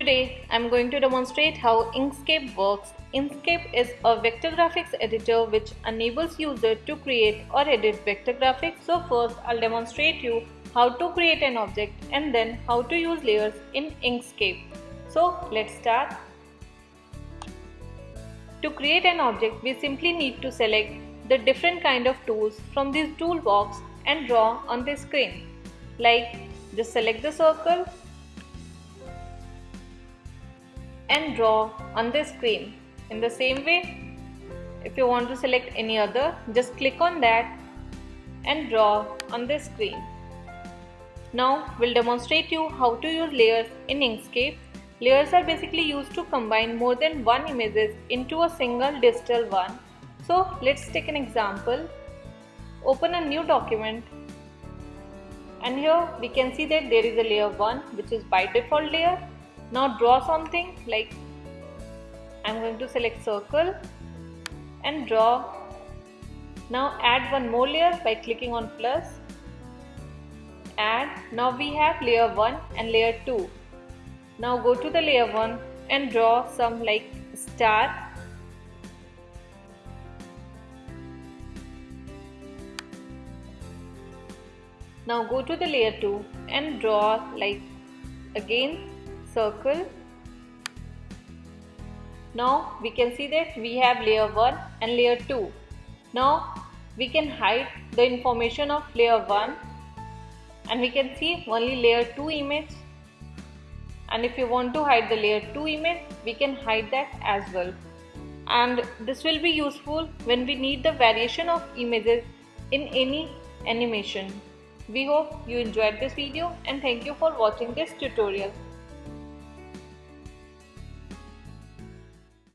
Today I am going to demonstrate how Inkscape works. Inkscape is a vector graphics editor which enables user to create or edit vector graphics. So first I'll demonstrate you how to create an object and then how to use layers in Inkscape. So let's start. To create an object we simply need to select the different kind of tools from this toolbox and draw on the screen. Like just select the circle and draw on the screen. In the same way, if you want to select any other, just click on that and draw on the screen. Now we'll demonstrate you how to use layers in Inkscape. Layers are basically used to combine more than one images into a single digital one. So let's take an example. Open a new document and here we can see that there is a layer 1 which is by default layer now draw something like I'm going to select circle and draw. Now add one more layer by clicking on plus. Add. Now we have layer 1 and layer 2 now go to the layer 1 and draw some like star. Now go to the layer 2 and draw like again circle now we can see that we have layer 1 and layer 2 now we can hide the information of layer 1 and we can see only layer 2 image and if you want to hide the layer 2 image we can hide that as well and this will be useful when we need the variation of images in any animation. We hope you enjoyed this video and thank you for watching this tutorial.